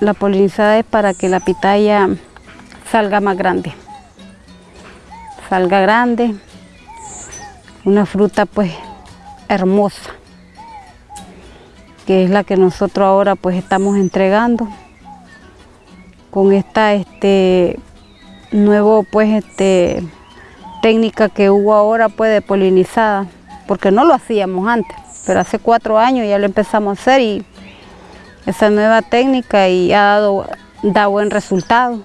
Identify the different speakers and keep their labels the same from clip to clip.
Speaker 1: la polinizada es para que la pitaya salga más grande. Salga grande, una fruta pues hermosa, que es la que nosotros ahora pues estamos entregando. Con esta este pues este técnica que hubo ahora pues de polinizada, porque no lo hacíamos antes, pero hace cuatro años ya lo empezamos a hacer y esa nueva técnica y ha dado da buen resultado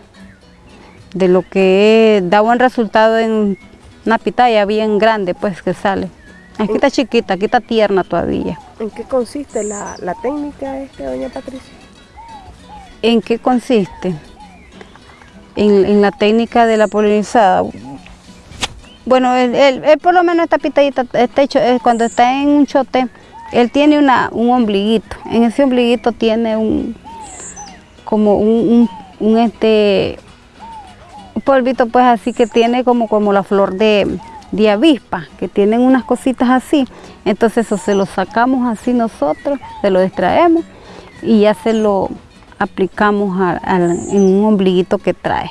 Speaker 1: de lo que da buen resultado en una pitaya bien grande pues que sale. Aquí está chiquita, aquí está tierna todavía.
Speaker 2: ¿En qué consiste la, la técnica este, doña Patricia?
Speaker 1: ¿En qué consiste? En, en la técnica de la polinizada. Bueno, él, él- él por lo menos esta pitayita, está hecho, eh, cuando está en un chote, él tiene una, un ombliguito. En ese ombliguito tiene un, como un, un, este, polvito pues así que tiene como, como la flor de, de avispa, que tienen unas cositas así. Entonces eso se lo sacamos así nosotros, se lo extraemos y ya se lo aplicamos a- en un ombliguito que trae.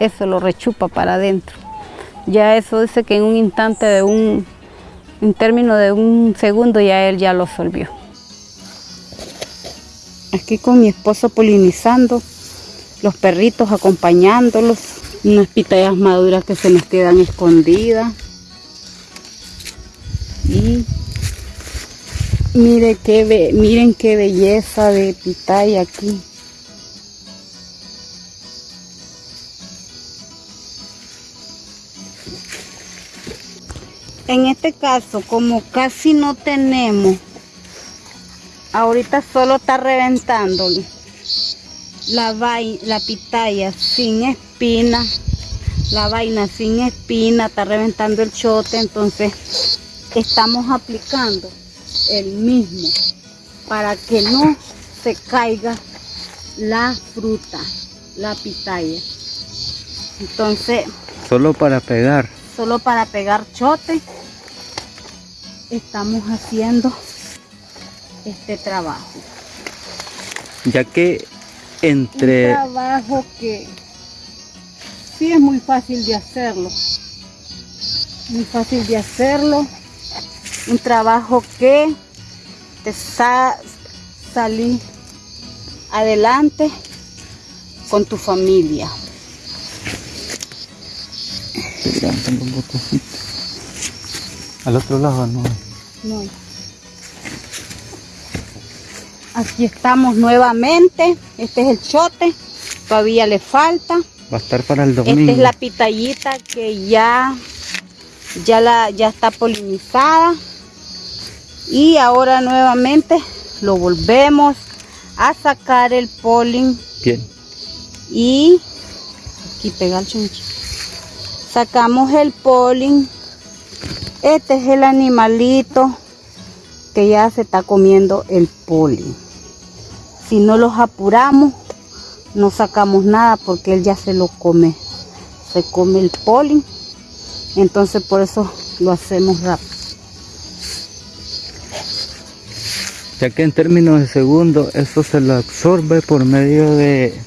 Speaker 1: Eso lo rechupa para adentro. Ya eso dice que en un instante de un, en término de un segundo ya él ya lo solvió. Aquí con mi esposo polinizando, los perritos acompañándolos, unas pitayas maduras que se nos quedan escondidas. Y mire qué miren qué belleza de pitaya aquí. En este caso, como casi no tenemos, ahorita solo está reventando la, la pitaya sin espina, la vaina sin espina, está reventando el chote, entonces estamos aplicando el mismo para que no se caiga la fruta, la pitaya. Entonces,
Speaker 3: Solo para pegar.
Speaker 1: Solo para pegar chote estamos haciendo este trabajo.
Speaker 3: Ya que
Speaker 1: Un
Speaker 3: entre
Speaker 1: trabajo que sí es muy fácil de hacerlo. Muy fácil de hacerlo. Un trabajo que te sa salir adelante con tu familia.
Speaker 3: Al otro lado no.
Speaker 1: No. Aquí estamos nuevamente. Este es el chote. Todavía le falta.
Speaker 3: Va a estar para el domingo.
Speaker 1: Esta es la pitayita que ya, ya, la, ya está polinizada. Y ahora nuevamente lo volvemos a sacar el polen
Speaker 3: Bien.
Speaker 1: y aquí pega el chunchi. Sacamos el polen. Este es el animalito que ya se está comiendo el polen. Si no los apuramos, no sacamos nada porque él ya se lo come. Se come el polen. Entonces por eso lo hacemos rápido.
Speaker 3: Ya que en términos de segundo, eso se lo absorbe por medio de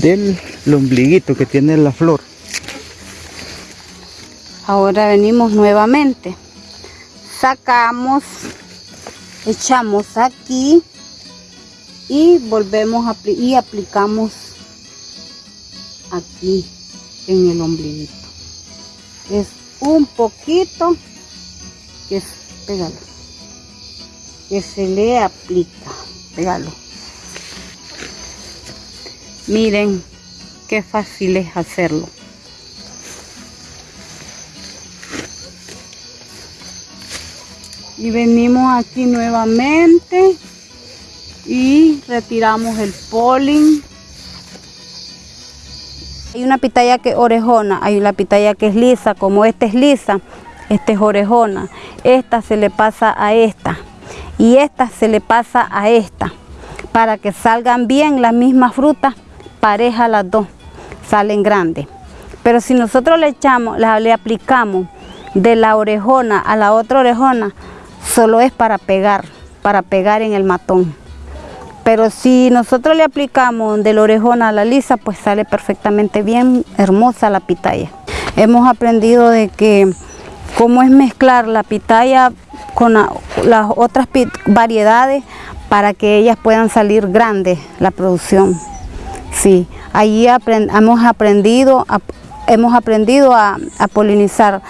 Speaker 3: del ombliguito que tiene la flor.
Speaker 1: Ahora venimos nuevamente. Sacamos, echamos aquí y volvemos a y aplicamos aquí en el ombliguito. Es un poquito que que se le aplica, pégalo. Miren qué fácil es hacerlo. Y venimos aquí nuevamente y retiramos el polen hay una pitaya que es orejona hay una pitaya que es lisa como esta es lisa esta es orejona esta se le pasa a esta y esta se le pasa a esta. Para que salgan bien las mismas frutas pareja las dos salen grandes. Pero si nosotros le echamos le aplicamos de la orejona a la otra orejona solo es para pegar, para pegar en el matón. Pero si nosotros le aplicamos de la orejona a la lisa, pues sale perfectamente bien, hermosa la pitaya. Hemos aprendido de que cómo es mezclar la pitaya con la- las otras variedades para que ellas puedan salir grandes la producción. Sí, apren- hemos aprendido, a, hemos aprendido a, polinizar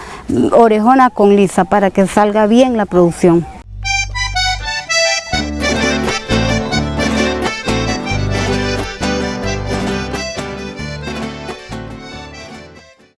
Speaker 1: orejona con lisa para que salga bien la producción.